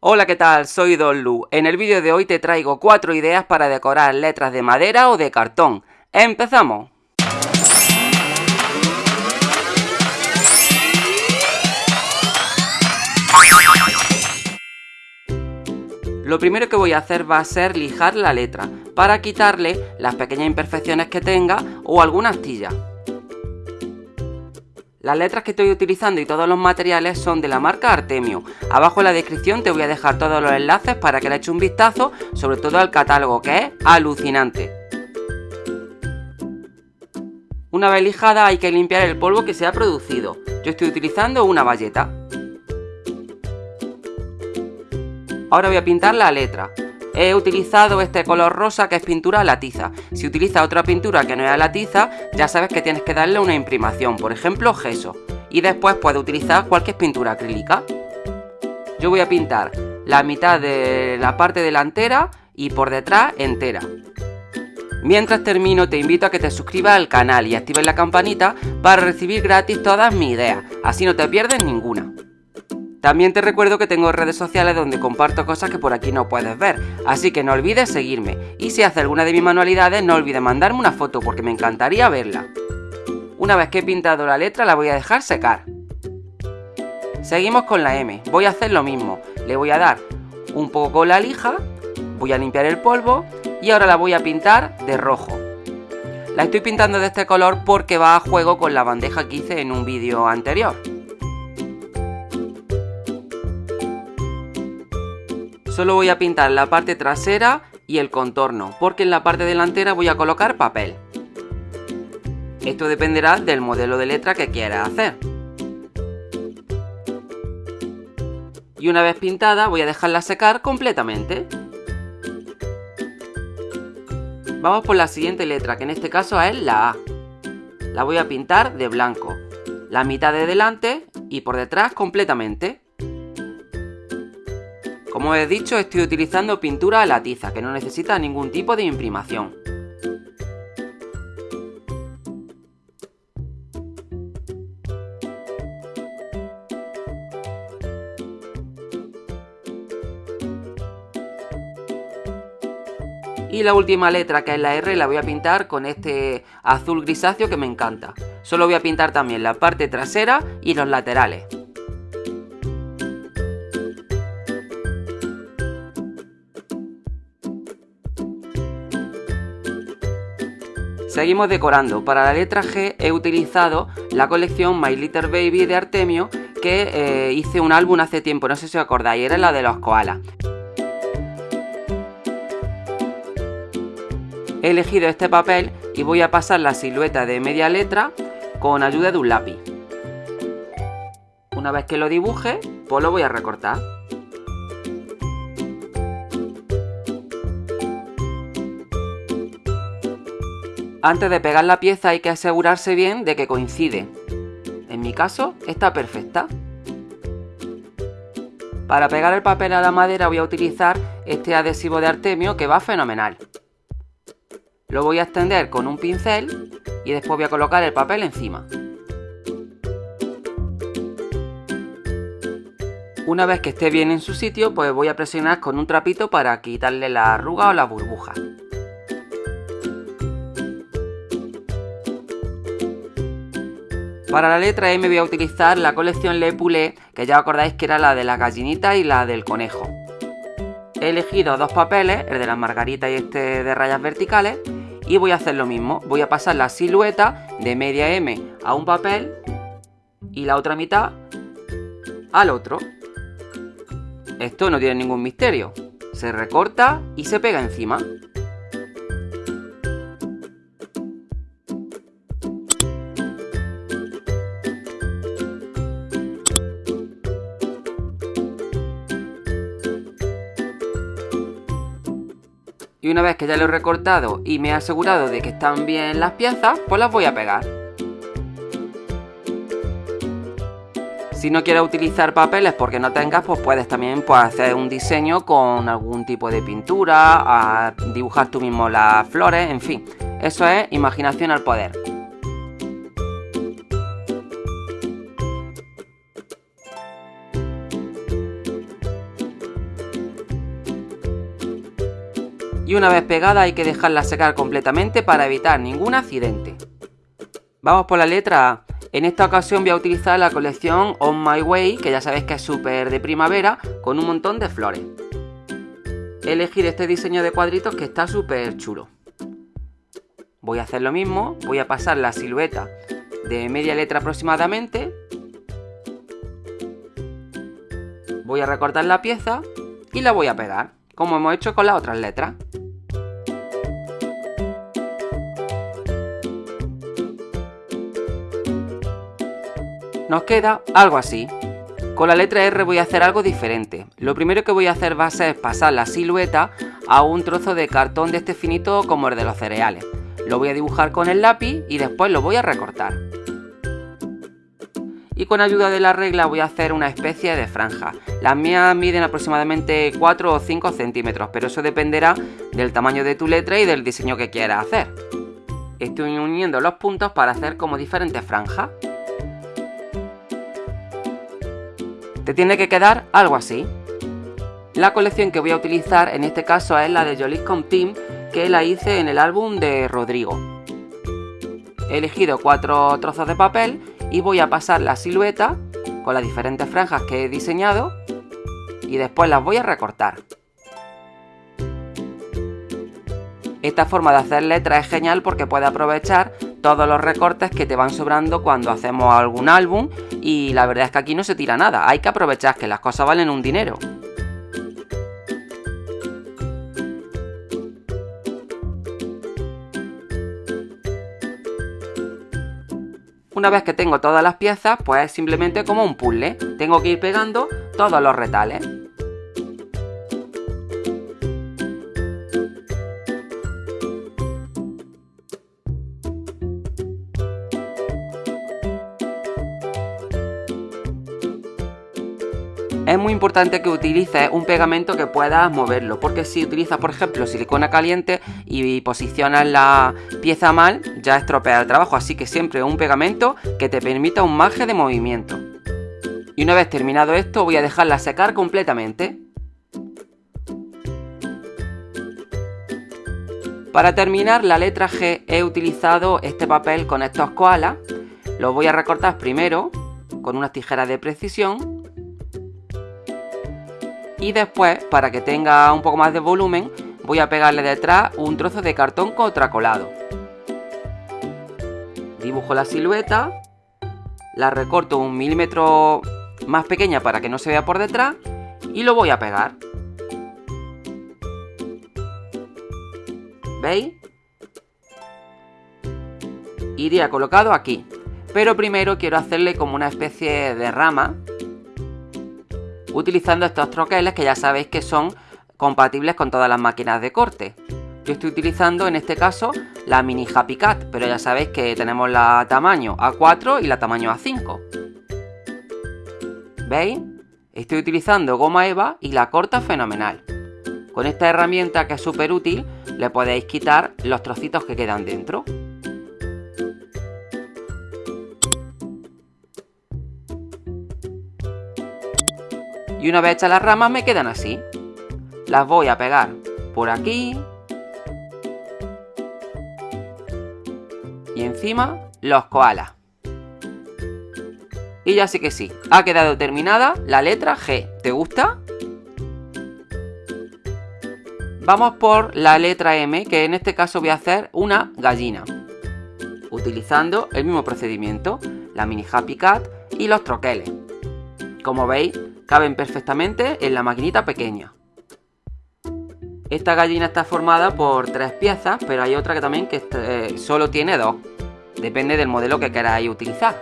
Hola, ¿qué tal? Soy Don Lu. En el vídeo de hoy te traigo cuatro ideas para decorar letras de madera o de cartón. ¡Empezamos! Lo primero que voy a hacer va a ser lijar la letra, para quitarle las pequeñas imperfecciones que tenga o alguna astilla. Las letras que estoy utilizando y todos los materiales son de la marca Artemio. Abajo en la descripción te voy a dejar todos los enlaces para que le eches un vistazo, sobre todo al catálogo, que es alucinante. Una vez lijada hay que limpiar el polvo que se ha producido. Yo estoy utilizando una bayeta. Ahora voy a pintar la letra. He utilizado este color rosa que es pintura a la tiza. Si utilizas otra pintura que no es a la tiza, ya sabes que tienes que darle una imprimación, por ejemplo gesso. Y después puedes utilizar cualquier pintura acrílica. Yo voy a pintar la mitad de la parte delantera y por detrás entera. Mientras termino te invito a que te suscribas al canal y actives la campanita para recibir gratis todas mis ideas, así no te pierdes ninguna. También te recuerdo que tengo redes sociales donde comparto cosas que por aquí no puedes ver, así que no olvides seguirme. Y si haces alguna de mis manualidades, no olvides mandarme una foto porque me encantaría verla. Una vez que he pintado la letra, la voy a dejar secar. Seguimos con la M. Voy a hacer lo mismo. Le voy a dar un poco con la lija, voy a limpiar el polvo y ahora la voy a pintar de rojo. La estoy pintando de este color porque va a juego con la bandeja que hice en un vídeo anterior. Solo voy a pintar la parte trasera y el contorno, porque en la parte delantera voy a colocar papel. Esto dependerá del modelo de letra que quieras hacer. Y una vez pintada voy a dejarla secar completamente. Vamos por la siguiente letra, que en este caso es la A. La voy a pintar de blanco, la mitad de delante y por detrás completamente. Como he dicho, estoy utilizando pintura a la tiza, que no necesita ningún tipo de imprimación. Y la última letra, que es la R, la voy a pintar con este azul grisáceo que me encanta. Solo voy a pintar también la parte trasera y los laterales. Seguimos decorando. Para la letra G he utilizado la colección My Little Baby de Artemio que eh, hice un álbum hace tiempo, no sé si os acordáis, era la de los koalas. He elegido este papel y voy a pasar la silueta de media letra con ayuda de un lápiz. Una vez que lo dibuje, pues lo voy a recortar. Antes de pegar la pieza hay que asegurarse bien de que coincide. En mi caso, está perfecta. Para pegar el papel a la madera voy a utilizar este adhesivo de Artemio que va fenomenal. Lo voy a extender con un pincel y después voy a colocar el papel encima. Una vez que esté bien en su sitio, pues voy a presionar con un trapito para quitarle la arruga o la burbuja. Para la letra M voy a utilizar la colección Le Poulet, que ya acordáis que era la de la gallinita y la del conejo. He elegido dos papeles, el de las margaritas y este de rayas verticales, y voy a hacer lo mismo. Voy a pasar la silueta de media M a un papel y la otra mitad al otro. Esto no tiene ningún misterio. Se recorta y se pega encima. Y una vez que ya lo he recortado y me he asegurado de que están bien las piezas, pues las voy a pegar. Si no quieres utilizar papeles porque no tengas, pues puedes también pues, hacer un diseño con algún tipo de pintura, dibujar tú mismo las flores, en fin. Eso es imaginación al poder. Y una vez pegada hay que dejarla secar completamente para evitar ningún accidente. Vamos por la letra A. En esta ocasión voy a utilizar la colección On My Way, que ya sabéis que es súper de primavera, con un montón de flores. He elegido este diseño de cuadritos que está súper chulo. Voy a hacer lo mismo, voy a pasar la silueta de media letra aproximadamente. Voy a recortar la pieza y la voy a pegar, como hemos hecho con las otras letras. Nos queda algo así. Con la letra R voy a hacer algo diferente. Lo primero que voy a hacer va a ser pasar la silueta a un trozo de cartón de este finito como el de los cereales. Lo voy a dibujar con el lápiz y después lo voy a recortar. Y con ayuda de la regla voy a hacer una especie de franja. Las mías miden aproximadamente 4 o 5 centímetros, pero eso dependerá del tamaño de tu letra y del diseño que quieras hacer. Estoy uniendo los puntos para hacer como diferentes franjas. Te tiene que quedar algo así. La colección que voy a utilizar en este caso es la de Jolicom Team que la hice en el álbum de Rodrigo. He elegido cuatro trozos de papel y voy a pasar la silueta con las diferentes franjas que he diseñado y después las voy a recortar. Esta forma de hacer letras es genial porque puede aprovechar todos los recortes que te van sobrando cuando hacemos algún álbum y la verdad es que aquí no se tira nada, hay que aprovechar que las cosas valen un dinero. Una vez que tengo todas las piezas, pues es simplemente como un puzzle. Tengo que ir pegando todos los retales. Es muy importante que utilices un pegamento que puedas moverlo, porque si utilizas, por ejemplo, silicona caliente y posicionas la pieza mal, ya estropea el trabajo, así que siempre un pegamento que te permita un margen de movimiento. Y una vez terminado esto, voy a dejarla secar completamente. Para terminar la letra G he utilizado este papel con estos koalas. Los voy a recortar primero con unas tijeras de precisión y después, para que tenga un poco más de volumen, voy a pegarle detrás un trozo de cartón contracolado. Dibujo la silueta, la recorto un milímetro más pequeña para que no se vea por detrás y lo voy a pegar. ¿Veis? Iría colocado aquí. Pero primero quiero hacerle como una especie de rama utilizando estos troqueles que ya sabéis que son compatibles con todas las máquinas de corte. Yo estoy utilizando en este caso la mini Happy Cat, pero ya sabéis que tenemos la tamaño A4 y la tamaño A5. ¿Veis? Estoy utilizando goma eva y la corta fenomenal. Con esta herramienta que es súper útil, le podéis quitar los trocitos que quedan dentro. Y una vez hechas las ramas me quedan así. Las voy a pegar por aquí y encima los koalas. Y ya sé que sí, ha quedado terminada la letra G. ¿Te gusta? Vamos por la letra M, que en este caso voy a hacer una gallina. Utilizando el mismo procedimiento, la mini Happy Cat y los troqueles. Como veis, caben perfectamente en la maquinita pequeña. Esta gallina está formada por tres piezas, pero hay otra que también que eh, solo tiene dos. Depende del modelo que queráis utilizar.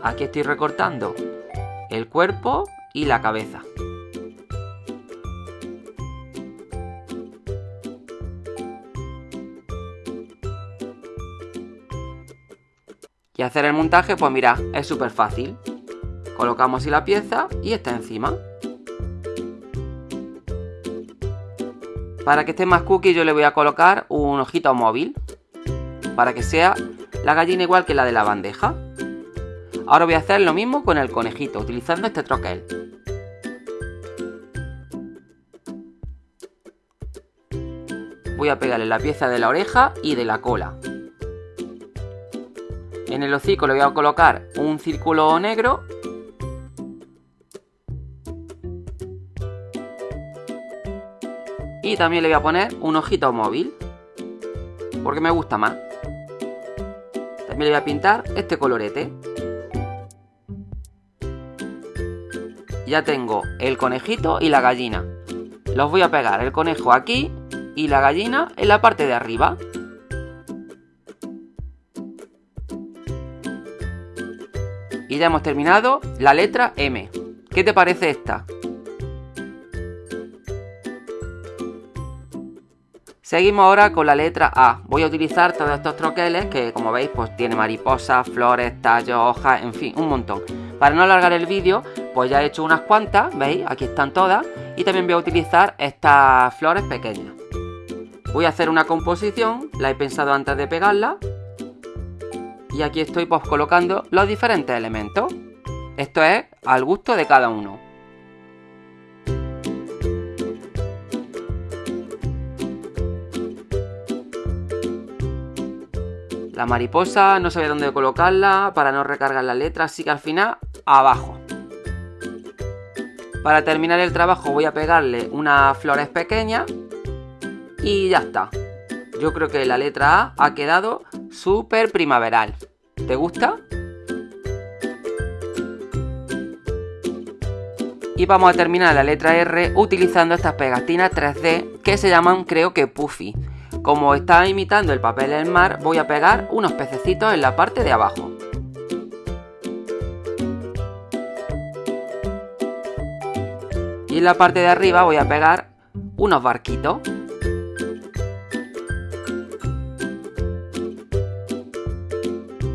Aquí estoy recortando el cuerpo y la cabeza. Y hacer el montaje, pues mira, es súper fácil. Colocamos así la pieza y está encima. Para que esté más cookie yo le voy a colocar un ojito móvil. Para que sea la gallina igual que la de la bandeja. Ahora voy a hacer lo mismo con el conejito, utilizando este troquel. voy a pegarle la pieza de la oreja y de la cola. En el hocico le voy a colocar un círculo negro. Y también le voy a poner un ojito móvil. Porque me gusta más. También le voy a pintar este colorete. Ya tengo el conejito y la gallina. Los voy a pegar el conejo aquí y la gallina en la parte de arriba. Y ya hemos terminado la letra M. ¿Qué te parece esta? Seguimos ahora con la letra A. Voy a utilizar todos estos troqueles que como veis pues tiene mariposas, flores, tallos, hojas, en fin, un montón. Para no alargar el vídeo pues ya he hecho unas cuantas, ¿veis? Aquí están todas. Y también voy a utilizar estas flores pequeñas. Voy a hacer una composición, la he pensado antes de pegarla y aquí estoy pues colocando los diferentes elementos. Esto es al gusto de cada uno. La mariposa no sabía dónde colocarla para no recargar la letra, así que al final abajo. Para terminar el trabajo voy a pegarle unas flores pequeñas y ya está. Yo creo que la letra A ha quedado súper primaveral. ¿Te gusta? Y vamos a terminar la letra R utilizando estas pegatinas 3D que se llaman creo que Puffy. Como está imitando el papel del mar, voy a pegar unos pececitos en la parte de abajo. Y en la parte de arriba voy a pegar unos barquitos.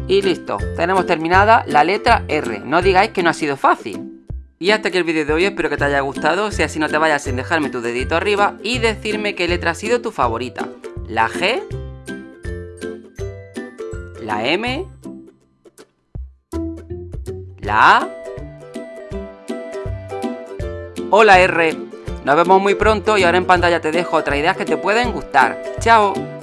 Y listo, tenemos terminada la letra R. No digáis que no ha sido fácil. Y hasta aquí el vídeo de hoy, espero que te haya gustado. Si así no te vayas sin dejarme tu dedito arriba y decirme qué letra ha sido tu favorita. La G, la M, la A o la R. Nos vemos muy pronto y ahora en pantalla te dejo otras ideas que te pueden gustar. ¡Chao!